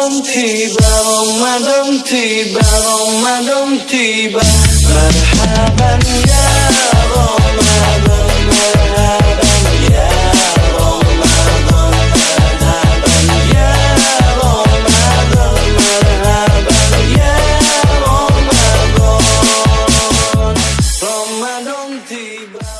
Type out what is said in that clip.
đông thì bà vòng mà đông thì bà vòng mà đông thì bà مرحبا